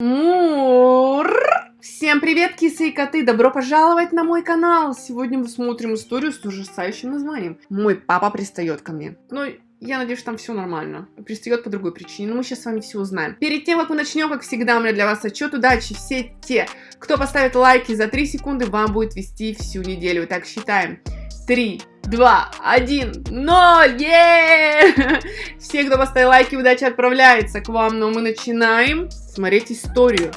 Мур! Всем привет, кисы и коты! Добро пожаловать на мой канал! Сегодня мы смотрим историю с ужасающим названием. Мой папа пристает ко мне. Ну, я надеюсь, там все нормально. Пристает по другой причине, но мы сейчас с вами все узнаем. Перед тем, как мы начнем, как всегда, у меня для вас отчет удачи. Все те, кто поставит лайки за 3 секунды, вам будет вести всю неделю. Итак, считаем. 3, 2, 1, 0! Е! Все, кто поставил лайки, удача отправляется к вам, но мы начинаем смотреть историю.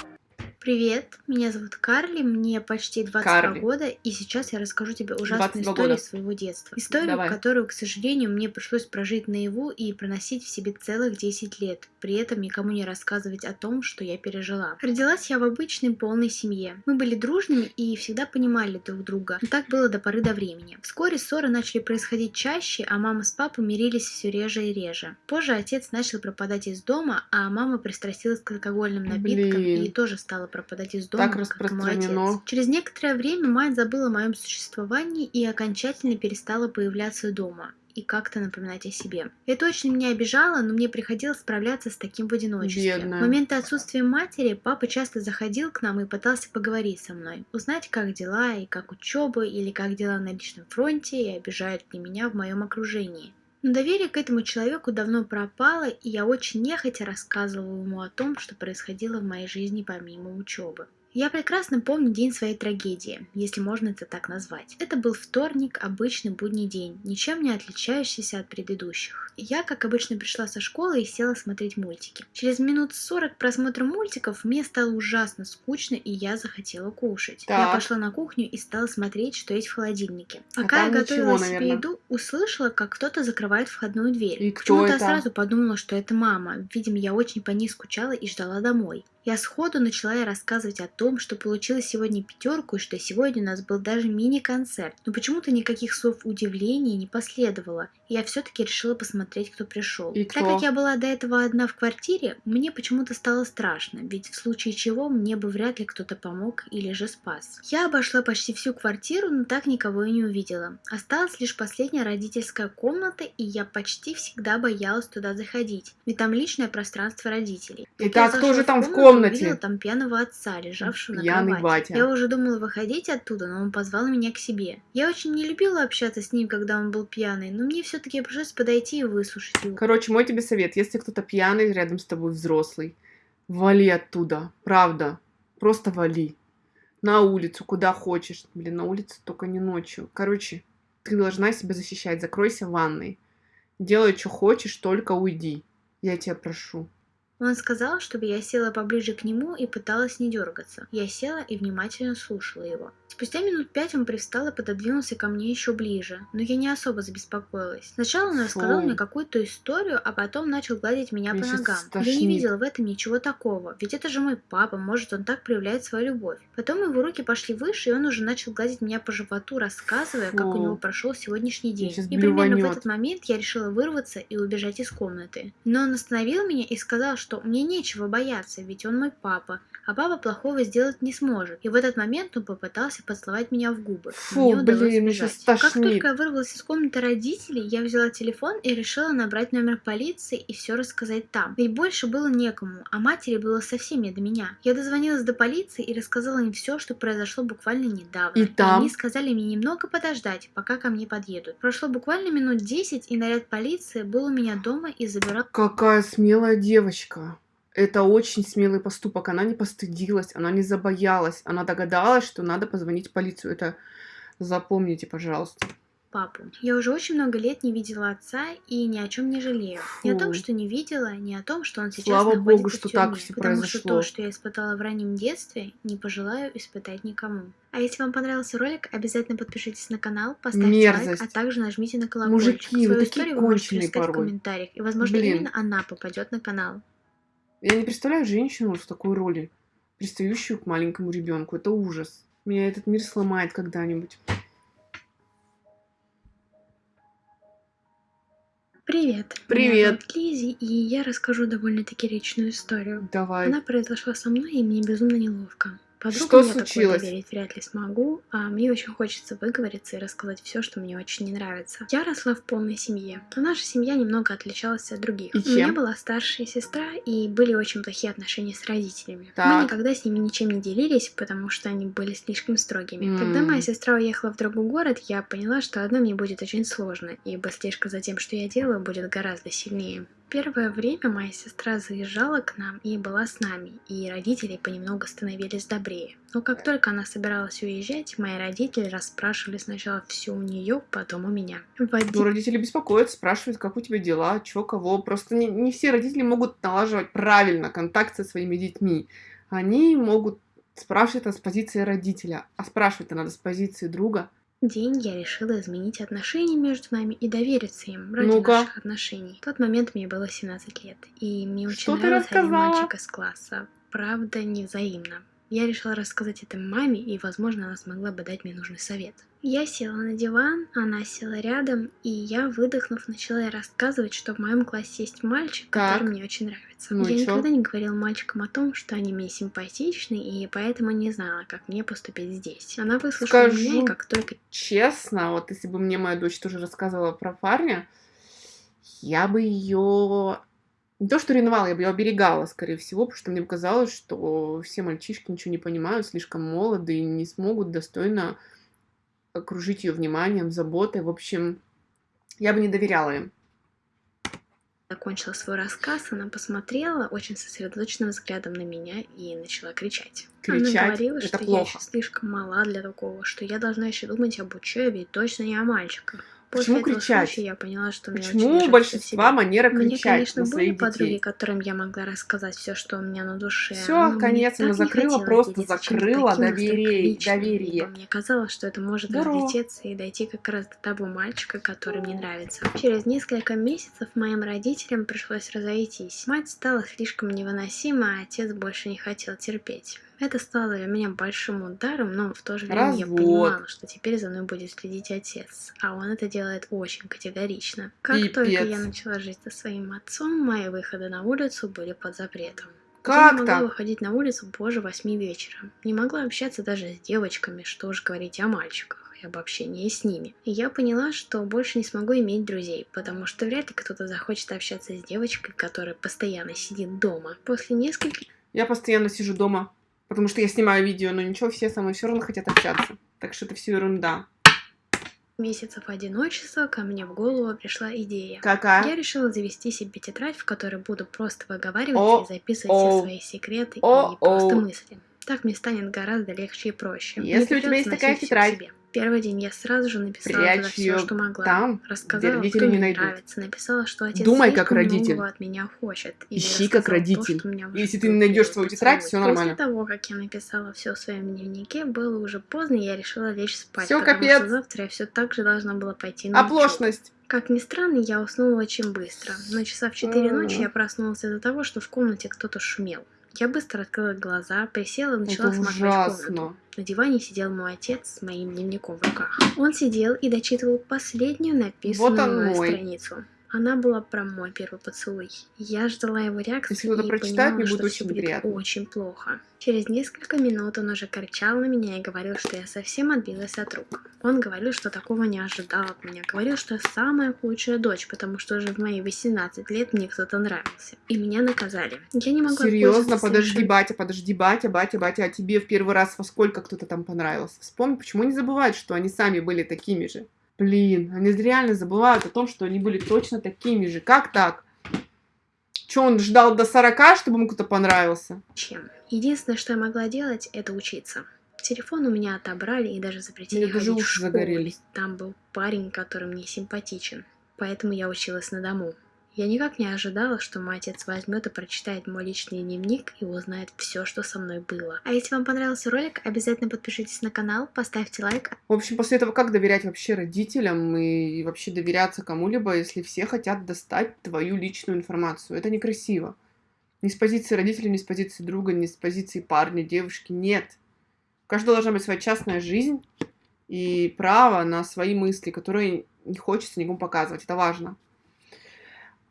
Привет, меня зовут Карли, мне почти 22 Карли. года, и сейчас я расскажу тебе ужасную 22 историю года. своего детства. Историю, Давай. которую, к сожалению, мне пришлось прожить наяву и проносить в себе целых 10 лет, при этом никому не рассказывать о том, что я пережила. Родилась я в обычной полной семье. Мы были дружными и всегда понимали друг друга, но так было до поры до времени. Вскоре ссоры начали происходить чаще, а мама с папой мирились все реже и реже. Позже отец начал пропадать из дома, а мама пристрастилась к алкогольным напиткам Блин. и тоже стала пропадать из дома, Так как мой отец. Через некоторое время мать забыла о моем существовании и окончательно перестала появляться дома и как-то напоминать о себе. Это очень меня обижало, но мне приходилось справляться с таким в одиночестве. Бедная. В моменты отсутствия матери папа часто заходил к нам и пытался поговорить со мной, узнать, как дела и как учеба, или как дела на личном фронте, и обижают ли меня в моем окружении. Но доверие к этому человеку давно пропало, и я очень нехотя рассказывала ему о том, что происходило в моей жизни помимо учебы. Я прекрасно помню день своей трагедии, если можно это так назвать. Это был вторник, обычный будний день, ничем не отличающийся от предыдущих. Я, как обычно, пришла со школы и села смотреть мультики. Через минут 40 просмотра мультиков мне стало ужасно скучно, и я захотела кушать. Я Так. пошла на кухню и стала смотреть, что есть в холодильнике. А Пока там я ничего, готовила себе наверно. еду, услышала, как кто-то закрывает входную дверь. И Почему-то я сразу подумала, что это мама. Видимо, я очень по ней скучала и ждала домой. Я сходу начала ей рассказывать о том, что получила сегодня пятерку и что сегодня у нас был даже мини-концерт. Но почему-то никаких слов удивления не последовало, я все-таки решила посмотреть, кто пришел. И Так кто? как я была до этого одна в квартире, мне почему-то стало страшно, ведь в случае чего мне бы вряд ли кто-то помог или же спас. Я обошла почти всю квартиру, но так никого и не увидела. Осталась лишь последняя родительская комната, и я почти всегда боялась туда заходить, ведь там личное пространство родителей. Итак, я кто же там в комнате? Увидела там пьяного отца, лежавшего на Пьяный кровати. батя. Я уже думала выходить оттуда, но он позвал меня к себе. Я очень не любила общаться с ним, когда он был пьяный, но мне все-таки пришлось подойти и выслушать его. Короче, мой тебе совет. Если кто-то пьяный, рядом с тобой взрослый, вали оттуда. Правда. Просто вали. На улицу, куда хочешь. Блин, на улице только не ночью. Короче, ты должна себя защищать. Закройся в ванной. Делай, что хочешь, только уйди. Я тебя прошу. Он сказал, чтобы я села поближе к нему и пыталась не дергаться. Я села и внимательно слушала его. Спустя минут пять он привстал и пододвинулся ко мне еще ближе, но я не особо забеспокоилась. Сначала он рассказал Фу. мне какую-то историю, а потом начал гладить меня Меня по ногам. Я стошнит. не видела в этом ничего такого, ведь это же мой папа, может он так проявляет свою любовь. Потом его руки пошли выше, и он уже начал гладить меня по животу, рассказывая, как у Фу. него прошел сегодняшний день. И примерно в этот момент я решила вырваться и убежать из комнаты. Но он остановил меня и сказал, что мне нечего бояться, ведь он мой папа, а папа плохого сделать не сможет. И в этот момент он попытался поцеловать меня в губы. Фу, Мне блин, меня сбежать. щас Как тошнит. только я вырвалась из комнаты родителей, я взяла телефон и решила набрать номер полиции и все рассказать там. Ведь больше было некому, а матери было совсем не до меня. Я дозвонилась до полиции и рассказала им все, что произошло буквально недавно. И там? они сказали мне немного подождать, пока ко мне подъедут. Прошло буквально минут 10, и наряд полиции был у меня дома и забирал Какая смелая девочка. Это очень смелый поступок. Она не постыдилась, она не забоялась. Она догадалась, что надо позвонить в полицию. Это запомните, пожалуйста. папу. Я уже очень много лет не видела отца и ни о чем не жалею. Ни о том, Фу. что не видела, ни о том, что он сейчас Слава находится богу, в что тюрьме, так всё потому что произошло. то, что я испытала в раннем детстве, не пожелаю испытать никому. А если вам понравился ролик, обязательно подпишитесь на канал, поставьте Мерзость. лайк, а также нажмите на колокольчик. Мужики, вы Свою такие историю вы можете рассказать в порой. комментариях, и, возможно, Блин. именно она попадет на канал. Я не представляю женщину в такой роли, пристающую к маленькому ребенку. Это ужас. Меня этот мир сломает когда-нибудь. Привет. Привет. Меня зовут Лизи, и я расскажу довольно-таки личную историю. Давай. Она произошла со мной, и мне безумно неловко. Подругам Что такое случилось? доверить вряд ли смогу, а мне очень хочется выговориться и рассказать все, что мне очень не нравится. Я росла в полной семье, но наша семья немного отличалась от других. И У меня была старшая сестра, и были очень плохие отношения с родителями. Мы Так. никогда с ними ничем не делились, потому что они были слишком строгими. М. Когда моя сестра уехала в другой город, я поняла, что одной мне будет очень сложно, ибо слежка за тем, что я делаю, будет гораздо сильнее. Первое время моя сестра заезжала к нам и была с нами, и родители понемногу становились добрее. Но как только она собиралась уезжать, мои родители расспрашивали сначала все у нее, потом у меня. В Ну, один родители беспокоятся, спрашивают, как у тебя дела, чё, кого. Просто не, не все родители могут налаживать правильно контакт со своими детьми. Они могут спрашивать это с позиции родителя, а спрашивать-то надо с позиции друга. День я решила изменить отношения между нами и довериться им ради Ну-ка. наших отношений. В тот момент мне было 17 лет, и мне очень Что нравился один мальчик из класса. Правда, невзаимно. Я решила рассказать это маме, и, возможно, она смогла бы дать мне нужный совет. Я села на диван, она села рядом, и я, выдохнув, начала рассказывать, что в моем классе есть мальчик, Так. который мне очень нравится. Ну я чё? никогда не говорила мальчикам о том, что они мне симпатичны, и поэтому не знала, как мне поступить здесь. Она выслушала меня, и Скажу как только Честно, вот если бы мне моя дочь тоже рассказывала про парня, я бы ее не то что ревновала, я бы ее оберегала, скорее всего, потому что мне казалось, что все мальчишки ничего не понимают, слишком молоды и не смогут достойно окружить ее вниманием, заботой. В общем, я бы не доверяла им. закончила свой рассказ, она посмотрела очень сосредоточенным взглядом на меня и начала кричать. Кричать она говорила, это что я плохо. еще слишком мала для такого, что я должна еще думать об учебе и точно не о мальчиках. После Почему кричать? случая я поняла, что мне очень Почему у большинства манера кричать конечно, на были своих подруги, детей? которым я могла рассказать все, что у меня на душе. Мне конец, она закрыла, просто закрыла доверие- доверие. Мне казалось, что это может Здорово. разлететься и дойти как раз до того мальчика, который мне нравится. Через несколько месяцев моим родителям пришлось разойтись. Мать стала слишком невыносима, а отец больше не хотел терпеть. Это стало для меня большим ударом, но в то же время я Развод. понимала, что теперь за мной будет следить отец, а он это делает очень категорично. Как только Пипец. я начала жить со своим отцом, мои выходы на улицу были под запретом. я Как не могла так? выходить на улицу позже восьми вечера. Не могла общаться даже с девочками, что уж говорить о мальчиках и об общении с ними. И я поняла, что больше не смогу иметь друзей, потому что вряд ли кто-то захочет общаться с девочкой, которая постоянно сидит дома. После нескольких Я постоянно сижу дома, потому что я снимаю видео, но ничего, все со мной все равно хотят общаться. Так что это все ерунда. месяцев одиночества ко мне в голову пришла идея. Я Какая? решила завести себе тетрадь, в которой буду просто выговаривать О, и записывать о, все свои секреты о, и просто мысли. Так мне станет гораздо легче и проще. Если у тебя есть такая тетрадь, себе. Первый день я сразу же написала прячь все, что могла. там, где Рассказала, родители кто не найдут. нравится. Написала, что отец Думай как родитель. от меня хочет. И Ищи как то, родитель. меня Если ты не найдешь свою тетрадь, всё нормально. После того, как я написала все в своем дневнике, было уже поздно, и я решила лечь спать. Потому капец. что завтра я все так же должна была пойти на. Оплошность. Как ни странно, я уснула очень быстро. Но часа в 4 ночи я проснулась из-за того, что в комнате кто-то шумел. Я быстро открыла глаза, присела и начала Это смотреть комнату. На диване сидел мой отец с моим дневником в руках. Он сидел и дочитывал последнюю написанную Вот страницу. Она была про мой первый поцелуй. Я ждала его реакции Если и прочитает, понимала, мне что очень будет очень плохо. Через несколько минут он уже кричал на меня и говорил, что я совсем отбилась от рук. Он говорил, что такого не ожидал от меня. Говорил, что я самая худшая дочь, потому что уже в мои 18 лет мне кто-то нравился. И меня наказали. Я не могла Серьезно, подожди, совершенно- батя, подожди, батя, батя, батя, а тебе в первый раз во сколько кто-то там понравился? Вспомни, почему не забывают, что они сами были такими же? Блин, они реально забывают о том, что они были точно такими же. Как так? Че, он ждал до 40, чтобы ему кто-то понравился? чем. Единственное, что я могла делать, это учиться. Телефон у меня отобрали и даже запретили Мне даже уши загорелись. Там был парень, который мне симпатичен. Поэтому я училась на дому. Я никак не ожидала, что мой отец возьмет и прочитает мой личный дневник и узнает все, что со мной было. А если вам понравился ролик, обязательно подпишитесь на канал, поставьте лайк, В общем, после этого как доверять вообще родителям и вообще доверяться кому-либо, если все хотят достать твою личную информацию? Это некрасиво. Ни с позиции родителей, ни с позиции друга, ни с позиции парня, девушки. Нет. У каждого должна быть своя частная жизнь и право на свои мысли, которые не хочется никому показывать. Это важно.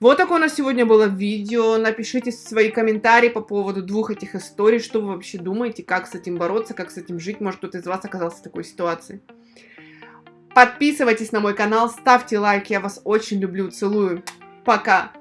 Вот такое у нас сегодня было видео. Напишите свои комментарии по поводу двух этих историй. Что вы вообще думаете, как с этим бороться, как с этим жить. Может, кто-то из вас оказался в такой ситуации. Подписывайтесь на мой канал, ставьте лайк. Я вас очень люблю, целую. Пока!